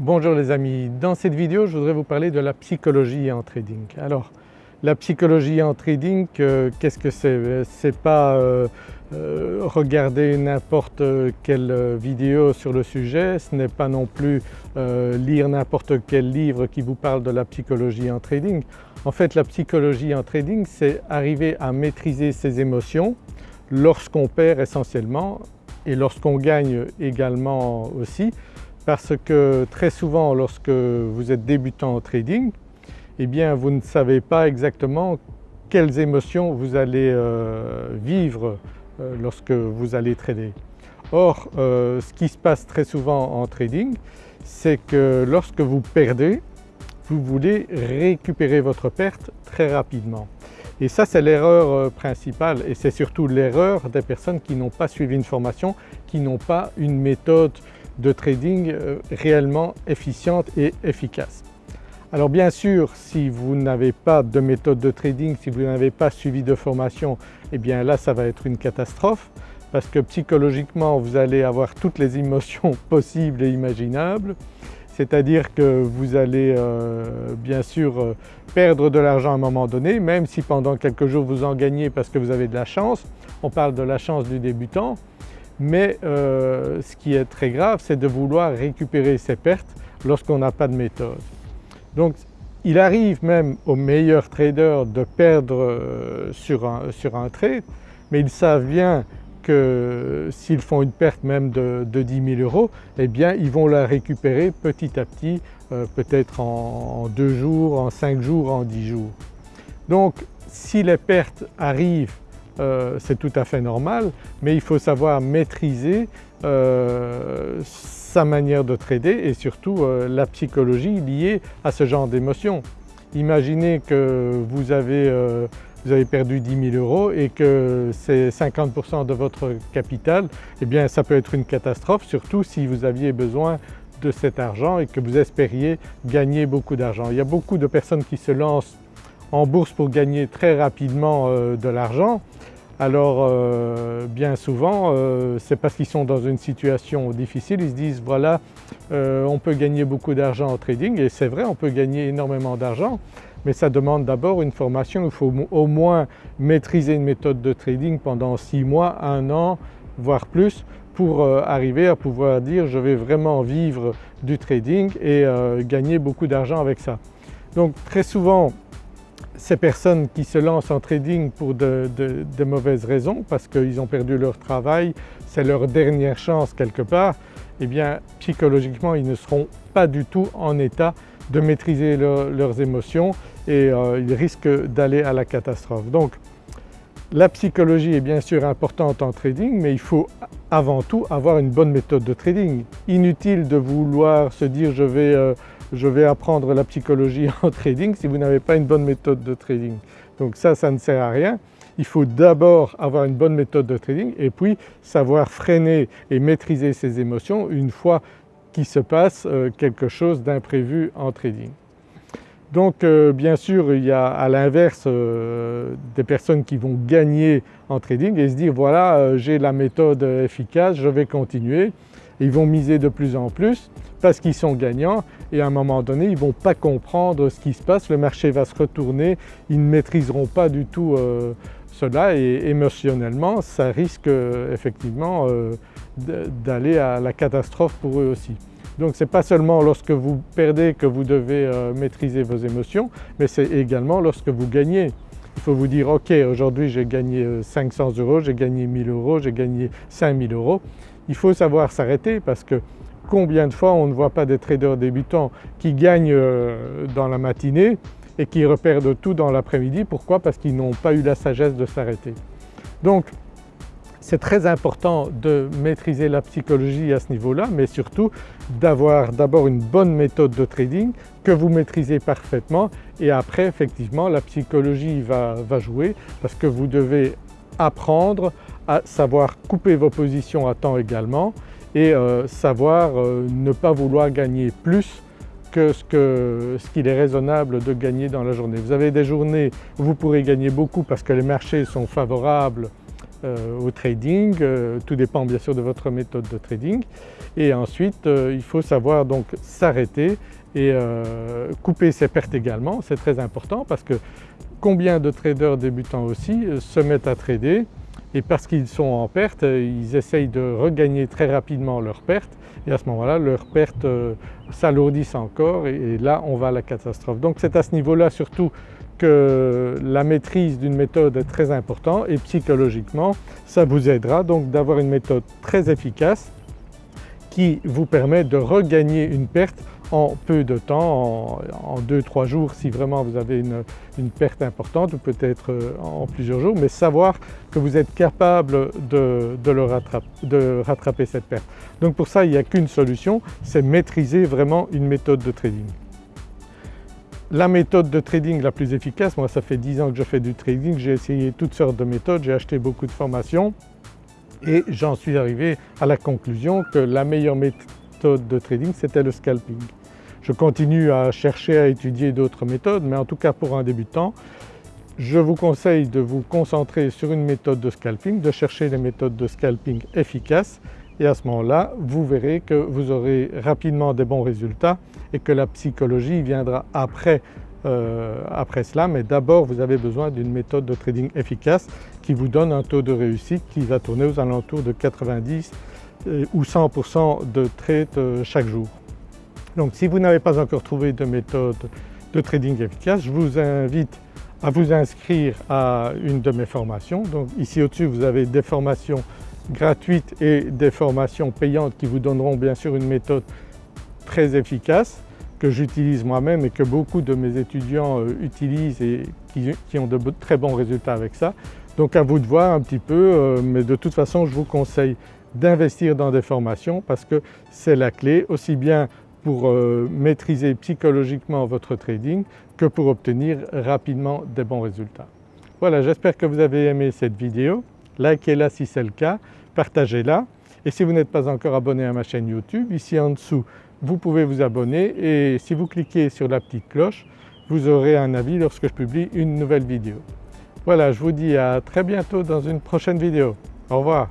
Bonjour les amis, dans cette vidéo je voudrais vous parler de la psychologie en trading. Alors la psychologie en trading, euh, qu'est-ce que c'est? C'est pas euh, euh, regarder n'importe quelle vidéo sur le sujet, ce n'est pas non plus lire n'importe quel livre qui vous parle de la psychologie en trading. En fait la psychologie en trading c'est arriver à maîtriser ses émotions lorsqu'on perd essentiellement et lorsqu'on gagne également aussi parce que très souvent lorsque vous êtes débutant en trading, eh bien vous ne savez pas exactement quelles émotions vous allez euh, vivre euh, lorsque vous allez trader. Or euh, ce qui se passe très souvent en trading c'est que lorsque vous perdez, vous voulez récupérer votre perte très rapidement. Et ça c'est l'erreur principale et c'est surtout l'erreur des personnes qui n'ont pas suivi une formation, qui n'ont pas une méthode de trading euh, réellement efficiente et efficace. Alors bien sûr si vous n'avez pas de méthode de trading, si vous n'avez pas suivi de formation, eh bien là ça va être une catastrophe parce que psychologiquement vous allez avoir toutes les émotions possibles et imaginables, c'est-à-dire que vous allez euh, bien sûr euh, perdre de l'argent à un moment donné, même si pendant quelques jours vous en gagnez parce que vous avez de la chance, on parle de la chance du débutant, mais euh, ce qui est très grave c'est de vouloir récupérer ses pertes lorsqu'on n'a pas de méthode. Donc il arrive même aux meilleurs traders de perdre euh, sur un, trade mais ils savent bien que s'ils font une perte même de, 10 000 euros, eh bien ils vont la récupérer petit à petit, euh, peut-être en, deux jours, en cinq jours, en dix jours. Donc si les pertes arrivent euh, c'est tout à fait normal mais il faut savoir maîtriser euh, sa manière de trader et surtout euh, la psychologie liée à ce genre d'émotions. Imaginez que vous avez, vous avez perdu 10 000 euros et que c'est 50% de votre capital, eh bien ça peut être une catastrophe surtout si vous aviez besoin de cet argent et que vous espériez gagner beaucoup d'argent. Il y a beaucoup de personnes qui se lancent en bourse pour gagner très rapidement de l'argent alors euh, bien souvent euh, c'est parce qu'ils sont dans une situation difficile, ils se disent voilà euh, on peut gagner beaucoup d'argent en trading et c'est vrai on peut gagner énormément d'argent mais ça demande d'abord une formation, il faut au moins maîtriser une méthode de trading pendant six mois, un an voire plus pour arriver à pouvoir dire je vais vraiment vivre du trading et gagner beaucoup d'argent avec ça. Donc très souvent ces personnes qui se lancent en trading pour de, mauvaises raisons parce qu'ils ont perdu leur travail, c'est leur dernière chance quelque part, eh bien psychologiquement ils ne seront pas du tout en état de maîtriser leurs émotions et euh, ils risquent d'aller à la catastrophe. Donc la psychologie est bien sûr importante en trading mais il faut avant tout avoir une bonne méthode de trading. Inutile de vouloir se dire je vais euh, je vais apprendre la psychologie en trading si vous n'avez pas une bonne méthode de trading. Donc ça, ça ne sert à rien. Il faut d'abord avoir une bonne méthode de trading et puis savoir freiner et maîtriser ses émotions une fois qu'il se passe euh, quelque chose d'imprévu en trading. Donc euh, bien sûr il y a à l'inverse euh, des personnes qui vont gagner en trading et se dire voilà j'ai la méthode efficace, je vais continuer. Ils vont miser de plus en plus parce qu'ils sont gagnants et à un moment donné ils ne vont pas comprendre ce qui se passe, le marché va se retourner, ils ne maîtriseront pas du tout euh, cela et émotionnellement ça risque euh, effectivement euh, d'aller à la catastrophe pour eux aussi. Donc ce n'est pas seulement lorsque vous perdez que vous devez maîtriser vos émotions mais c'est également lorsque vous gagnez. Il faut vous dire ok aujourd'hui j'ai gagné 500 euros, j'ai gagné 1000 euros, j'ai gagné 5000 euros. Il faut savoir s'arrêter parce que Combien de fois on ne voit pas des traders débutants qui gagnent euh, dans la matinée et qui reperdent tout dans l'après-midi. Pourquoi? Parce qu'ils n'ont pas eu la sagesse de s'arrêter. Donc c'est très important de maîtriser la psychologie à ce niveau-là mais surtout d'avoir d'abord une bonne méthode de trading que vous maîtrisez parfaitement et après effectivement la psychologie va, va jouer parce que vous devez apprendre à savoir couper vos positions à temps également et euh, savoir euh, ne pas vouloir gagner plus que ce qu'il est raisonnable de gagner dans la journée. Vous avez des journées où vous pourrez gagner beaucoup parce que les marchés sont favorables au trading, tout dépend bien sûr de votre méthode de trading et ensuite il faut savoir donc s'arrêter et couper ses pertes également, c'est très important parce que combien de traders débutants aussi se mettent à trader et parce qu'ils sont en perte, ils essayent de regagner très rapidement leurs pertes et à ce moment-là leurs pertes euh, s'alourdissent encore et là on va à la catastrophe. Donc c'est à ce niveau-là surtout que la maîtrise d'une méthode est très importante et psychologiquement ça vous aidera donc d'avoir une méthode très efficace qui vous permet de regagner une perte en peu de temps, en 2-3 jours si vraiment vous avez une, perte importante ou peut-être euh, en plusieurs jours, mais savoir que vous êtes capable de, de rattraper cette perte. Donc pour ça il n'y a qu'une solution, c'est maîtriser vraiment une méthode de trading. La méthode de trading la plus efficace, moi ça fait 10 ans que je fais du trading, j'ai essayé toutes sortes de méthodes, j'ai acheté beaucoup de formations et j'en suis arrivé à la conclusion que la meilleure méthode de trading c'était le scalping. Je continue à chercher à étudier d'autres méthodes mais en tout cas pour un débutant je vous conseille de vous concentrer sur une méthode de scalping, de chercher les méthodes de scalping efficaces et à ce moment-là vous verrez que vous aurez rapidement des bons résultats et que la psychologie viendra après, euh, après cela mais d'abord vous avez besoin d'une méthode de trading efficace qui vous donne un taux de réussite qui va tourner aux alentours de 90 euh, ou 100% de trade euh, chaque jour. Donc si vous n'avez pas encore trouvé de méthode de trading efficace, je vous invite à vous inscrire à une de mes formations. Donc ici au-dessus vous avez des formations gratuites et des formations payantes qui vous donneront bien sûr une méthode très efficace que j'utilise moi-même et que beaucoup de mes étudiants euh, utilisent et qui, ont de très bons résultats avec ça. Donc à vous de voir un petit peu euh, mais de toute façon je vous conseille d'investir dans des formations parce que c'est la clé aussi bien pour euh, maîtriser psychologiquement votre trading que pour obtenir rapidement des bons résultats. Voilà j'espère que vous avez aimé cette vidéo, likez-la si c'est le cas, partagez-la et si vous n'êtes pas encore abonné à ma chaîne YouTube, ici en dessous vous pouvez vous abonner et si vous cliquez sur la petite cloche vous aurez un avis lorsque je publie une nouvelle vidéo. Voilà je vous dis à très bientôt dans une prochaine vidéo. Au revoir.